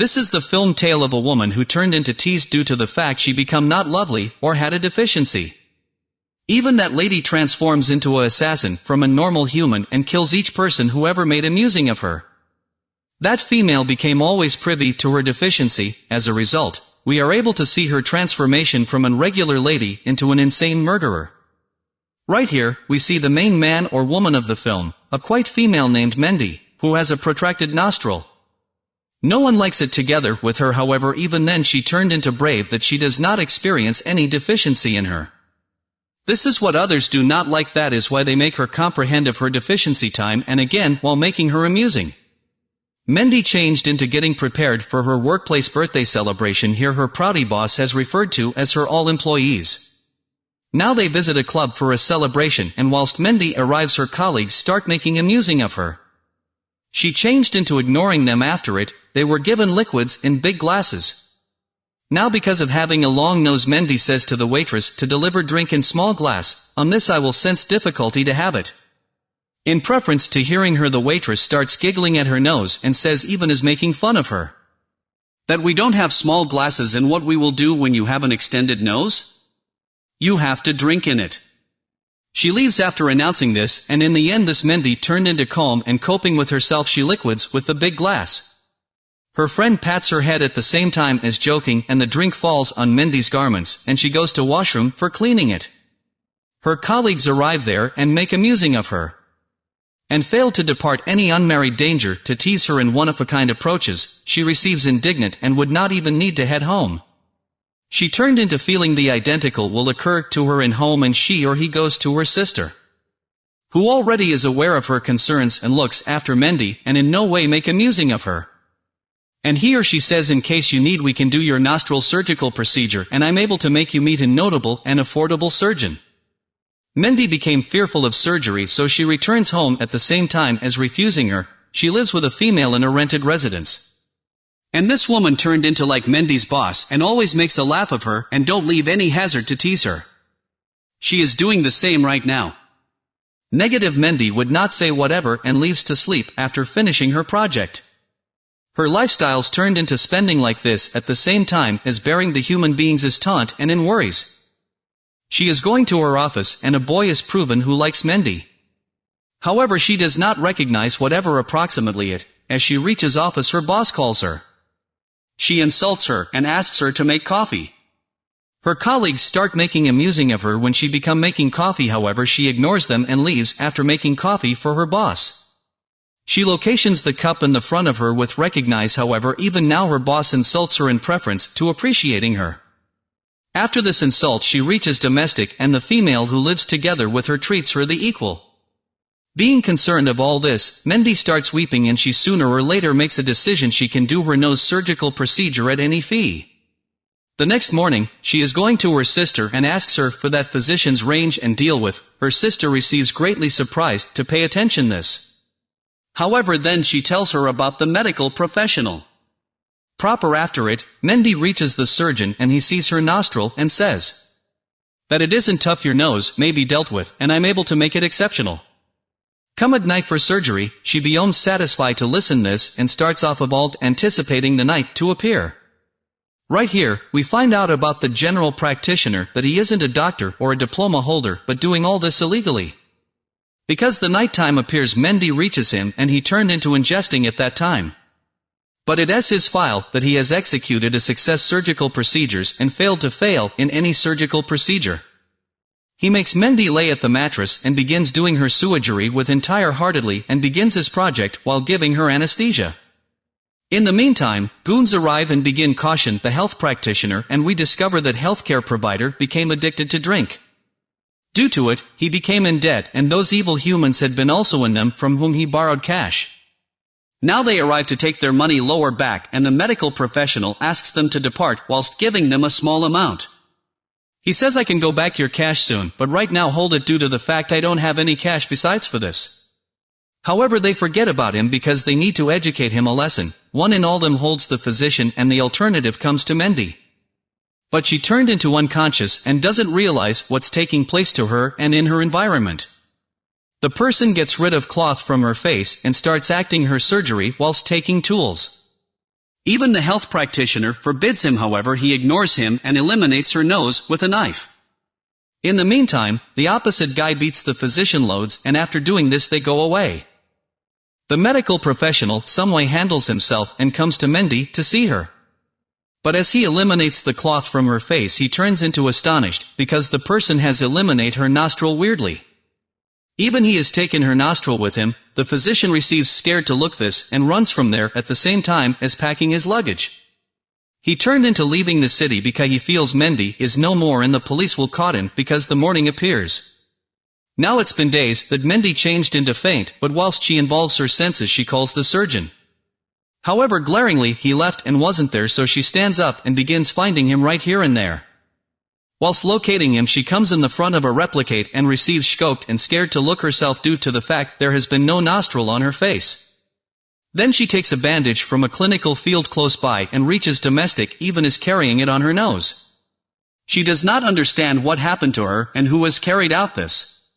This is the film tale of a woman who turned into tease due to the fact she become not lovely, or had a deficiency. Even that lady transforms into a assassin from a normal human and kills each person whoever made amusing of her. That female became always privy to her deficiency, as a result, we are able to see her transformation from an regular lady into an insane murderer. Right here, we see the main man or woman of the film, a quite female named Mendy, who has a protracted nostril. No one likes it together with her however even then she turned into brave that she does not experience any deficiency in her. This is what others do not like that is why they make her comprehend of her deficiency time and again while making her amusing. Mendy changed into getting prepared for her workplace birthday celebration here her proudy boss has referred to as her all employees. Now they visit a club for a celebration and whilst Mendy arrives her colleagues start making amusing of her. She changed into ignoring them after it, they were given liquids in big glasses. Now because of having a long nose Mendy says to the waitress to deliver drink in small glass, on this I will sense difficulty to have it. In preference to hearing her the waitress starts giggling at her nose and says even is making fun of her. That we don't have small glasses and what we will do when you have an extended nose? You have to drink in it. She leaves after announcing this, and in the end this Mendy turned into calm and coping with herself she liquids with the big glass. Her friend pats her head at the same time as joking and the drink falls on Mendy's garments and she goes to washroom for cleaning it. Her colleagues arrive there and make amusing of her. And fail to depart any unmarried danger to tease her in one-of-a-kind approaches, she receives indignant and would not even need to head home. She turned into feeling the identical will occur to her in home and she or he goes to her sister. Who already is aware of her concerns and looks after Mendy and in no way make amusing of her. And he or she says in case you need we can do your nostril surgical procedure and I'm able to make you meet a notable and affordable surgeon. Mendy became fearful of surgery so she returns home at the same time as refusing her, she lives with a female in a rented residence. And this woman turned into like Mendy's boss and always makes a laugh of her and don't leave any hazard to tease her. She is doing the same right now. Negative Mendy would not say whatever and leaves to sleep after finishing her project. Her lifestyles turned into spending like this at the same time as bearing the human beings taunt and in worries. She is going to her office and a boy is proven who likes Mendy. However she does not recognize whatever approximately it, as she reaches office her boss calls her. She insults her and asks her to make coffee. Her colleagues start making amusing of her when she become making coffee however she ignores them and leaves after making coffee for her boss. She locations the cup in the front of her with recognize however even now her boss insults her in preference to appreciating her. After this insult she reaches domestic and the female who lives together with her treats her the equal. Being concerned of all this, Mendy starts weeping and she sooner or later makes a decision she can do her nose surgical procedure at any fee. The next morning, she is going to her sister and asks her for that physician's range and deal with, her sister receives greatly surprised to pay attention this. However then she tells her about the medical professional. Proper after it, Mendy reaches the surgeon and he sees her nostril and says, That it isn't tough your nose may be dealt with and I'm able to make it exceptional. Come at night for surgery, she beyond satisfied to listen this and starts off evolved anticipating the night to appear. Right here, we find out about the general practitioner that he isn't a doctor or a diploma holder but doing all this illegally. Because the nighttime appears Mendy reaches him and he turned into ingesting at that time. But it is his file that he has executed a success surgical procedures and failed to fail in any surgical procedure. He makes Mendy lay at the mattress and begins doing her surgery with entire-heartedly and begins his project while giving her anesthesia. In the meantime, goons arrive and begin caution the health practitioner and we discover that healthcare provider became addicted to drink. Due to it, he became in debt and those evil humans had been also in them from whom he borrowed cash. Now they arrive to take their money lower back and the medical professional asks them to depart whilst giving them a small amount. He says I can go back your cash soon, but right now hold it due to the fact I don't have any cash besides for this. However they forget about him because they need to educate him a lesson, one in all them holds the physician and the alternative comes to Mendy. But she turned into unconscious and doesn't realize what's taking place to her and in her environment. The person gets rid of cloth from her face and starts acting her surgery whilst taking tools. Even the health practitioner forbids him however he ignores him and eliminates her nose with a knife. In the meantime, the opposite guy beats the physician loads and after doing this they go away. The medical professional someway handles himself and comes to Mendy to see her. But as he eliminates the cloth from her face he turns into astonished, because the person has eliminate her nostril weirdly. Even he has taken her nostril with him, the physician receives scared to look this and runs from there at the same time as packing his luggage. He turned into leaving the city because he feels Mendy is no more and the police will caught him because the morning appears. Now it's been days that Mendy changed into faint, but whilst she involves her senses she calls the surgeon. However glaringly, he left and wasn't there so she stands up and begins finding him right here and there. Whilst locating him she comes in the front of a replicate and receives scoped and scared to look herself due to the fact there has been no nostril on her face. Then she takes a bandage from a clinical field close by and reaches domestic even is carrying it on her nose. She does not understand what happened to her and who has carried out this.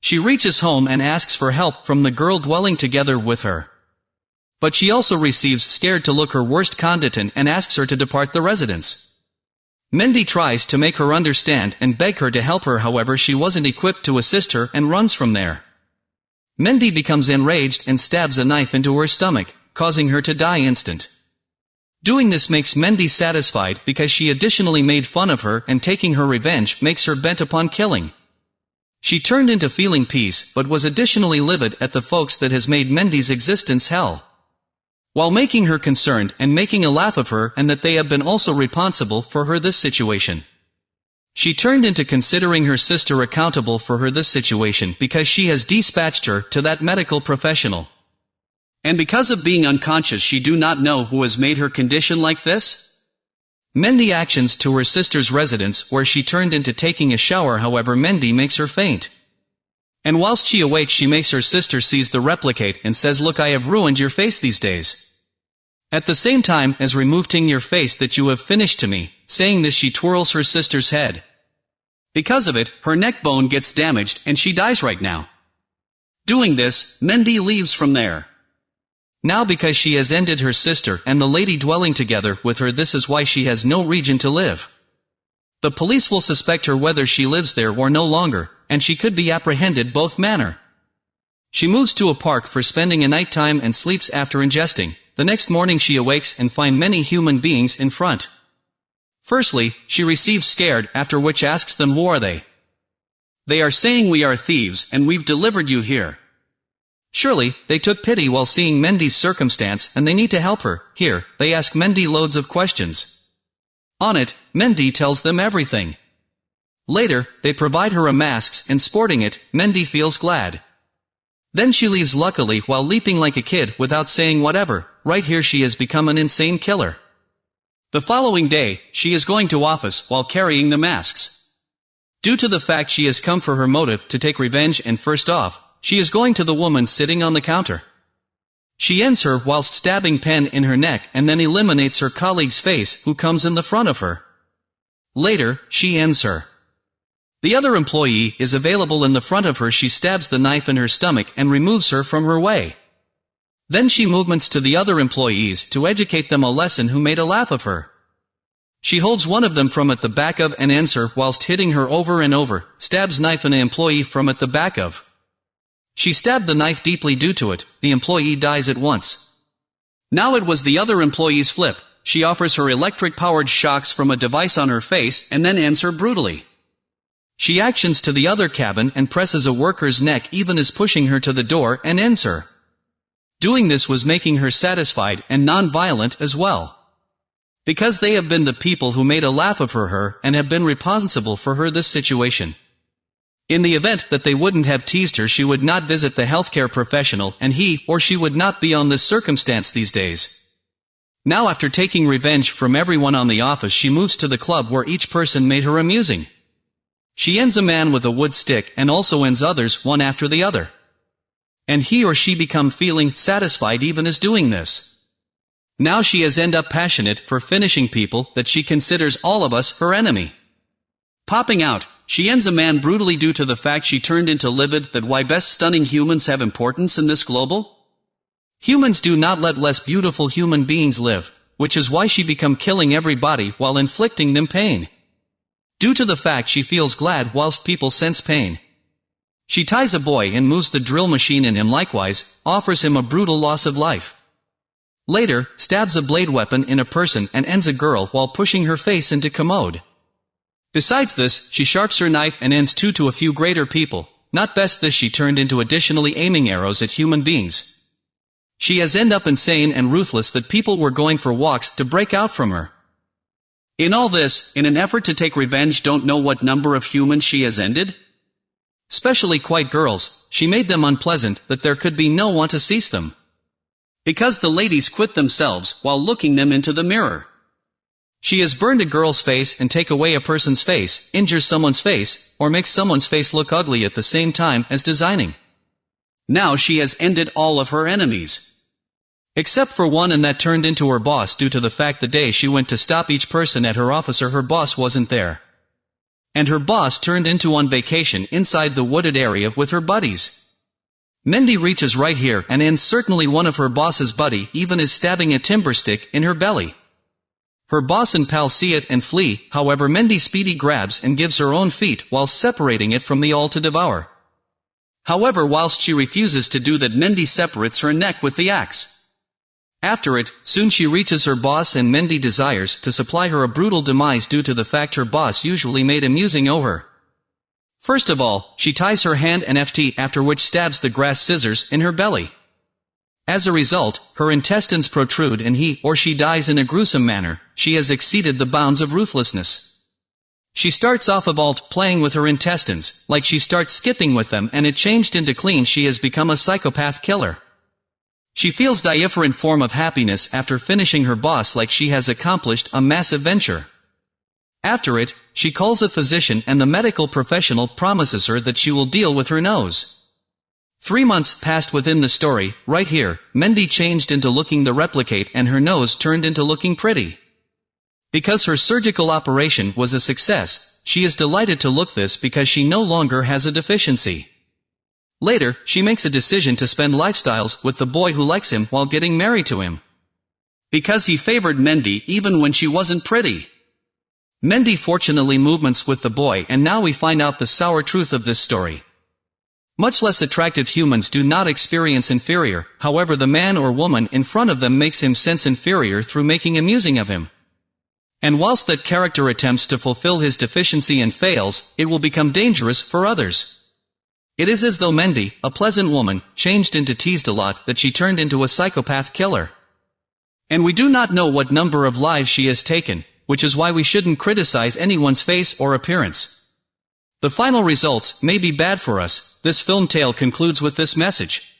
She reaches home and asks for help from the girl dwelling together with her. But she also receives scared to look her worst conditant and asks her to depart the residence. Mendy tries to make her understand and beg her to help her however she wasn't equipped to assist her and runs from there. Mendy becomes enraged and stabs a knife into her stomach, causing her to die instant. Doing this makes Mendy satisfied because she additionally made fun of her and taking her revenge makes her bent upon killing. She turned into feeling peace but was additionally livid at the folks that has made Mendy's existence hell while making her concerned and making a laugh of her and that they have been also responsible for her this situation. She turned into considering her sister accountable for her this situation because she has dispatched her to that medical professional. And because of being unconscious she do not know who has made her condition like this? Mendy actions to her sister's residence where she turned into taking a shower however Mendy makes her faint. And whilst she awakes she makes her sister seize the replicate and says look I have ruined your face these days. At the same time as removing your face that you have finished to me, saying this she twirls her sister's head. Because of it, her neck bone gets damaged and she dies right now. Doing this, Mendy leaves from there. Now because she has ended her sister and the lady dwelling together with her this is why she has no region to live. The police will suspect her whether she lives there or no longer, and she could be apprehended both manner. She moves to a park for spending a night time and sleeps after ingesting. The next morning she awakes and find many human beings in front. Firstly, she receives scared, after which asks them who are they. They are saying we are thieves, and we've delivered you here. Surely, they took pity while seeing Mendy's circumstance and they need to help her. Here, they ask Mendy loads of questions. On it, Mendy tells them everything. Later, they provide her a mask, and sporting it, Mendy feels glad. Then she leaves luckily while leaping like a kid without saying whatever, right here she has become an insane killer. The following day, she is going to office while carrying the masks. Due to the fact she has come for her motive to take revenge and first off, she is going to the woman sitting on the counter. She ends her whilst stabbing pen in her neck and then eliminates her colleague's face who comes in the front of her. Later, she ends her. The other employee is available in the front of her she stabs the knife in her stomach and removes her from her way. Then she movements to the other employees to educate them a lesson who made a laugh of her. She holds one of them from at the back of and ends her whilst hitting her over and over, stabs knife an employee from at the back of. She stabbed the knife deeply due to it, the employee dies at once. Now it was the other employee's flip, she offers her electric-powered shocks from a device on her face and then ends her brutally. She actions to the other cabin and presses a worker's neck even as pushing her to the door and ends her. Doing this was making her satisfied and non-violent as well. Because they have been the people who made a laugh of her her and have been responsible for her this situation. In the event that they wouldn't have teased her she would not visit the healthcare professional and he or she would not be on this circumstance these days. Now after taking revenge from everyone on the office she moves to the club where each person made her amusing. She ends a man with a wood stick and also ends others one after the other. And he or she become feeling satisfied even as doing this. Now she has end up passionate for finishing people that she considers all of us her enemy. Popping out, she ends a man brutally due to the fact she turned into livid that why best stunning humans have importance in this global? Humans do not let less beautiful human beings live, which is why she become killing everybody while inflicting them pain. Due to the fact she feels glad whilst people sense pain. She ties a boy and moves the drill machine in him likewise, offers him a brutal loss of life. Later, stabs a blade weapon in a person and ends a girl while pushing her face into commode. Besides this, she sharps her knife and ends two to a few greater people, not best this she turned into additionally aiming arrows at human beings. She has end up insane and ruthless that people were going for walks to break out from her. In all this, in an effort to take revenge don't know what number of humans she has ended? Especially quite girls, she made them unpleasant that there could be no one to cease them. Because the ladies quit themselves while looking them into the mirror. She has burned a girl's face and take away a person's face, injure someone's face, or make someone's face look ugly at the same time as designing. Now she has ended all of her enemies. Except for one and that turned into her boss due to the fact the day she went to stop each person at her officer her boss wasn't there. And her boss turned into on vacation inside the wooded area with her buddies. Mendy reaches right here and ends certainly one of her boss's buddy even is stabbing a timber stick in her belly. Her boss and pal see it and flee, however Mendy speedy grabs and gives her own feet while separating it from the all to devour. However whilst she refuses to do that Mendy separates her neck with the axe. After it, soon she reaches her boss and Mendy desires to supply her a brutal demise due to the fact her boss usually made amusing over. First of all, she ties her hand and FT after which stabs the grass scissors in her belly. As a result, her intestines protrude and he or she dies in a gruesome manner, she has exceeded the bounds of ruthlessness. She starts off evolved playing with her intestines, like she starts skipping with them and it changed into clean she has become a psychopath killer. She feels different form of happiness after finishing her boss like she has accomplished a massive venture. After it, she calls a physician and the medical professional promises her that she will deal with her nose. Three months passed within the story, right here, Mendy changed into looking the replicate and her nose turned into looking pretty. Because her surgical operation was a success, she is delighted to look this because she no longer has a deficiency. Later, she makes a decision to spend lifestyles with the boy who likes him while getting married to him. Because he favored Mendy even when she wasn't pretty. Mendy fortunately movements with the boy and now we find out the sour truth of this story. Much less attractive humans do not experience inferior, however the man or woman in front of them makes him sense inferior through making amusing of him. And whilst that character attempts to fulfill his deficiency and fails, it will become dangerous for others. It is as though Mendy, a pleasant woman, changed into teased a lot that she turned into a psychopath killer. And we do not know what number of lives she has taken, which is why we shouldn't criticize anyone's face or appearance. The final results may be bad for us, this film tale concludes with this message.